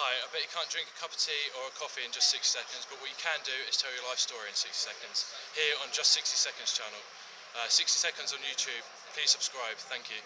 Hi, I bet you can't drink a cup of tea or a coffee in just 60 seconds, but what you can do is tell your life story in 60 seconds here on Just 60 Seconds channel. Uh, 60 seconds on YouTube. Please subscribe. Thank you.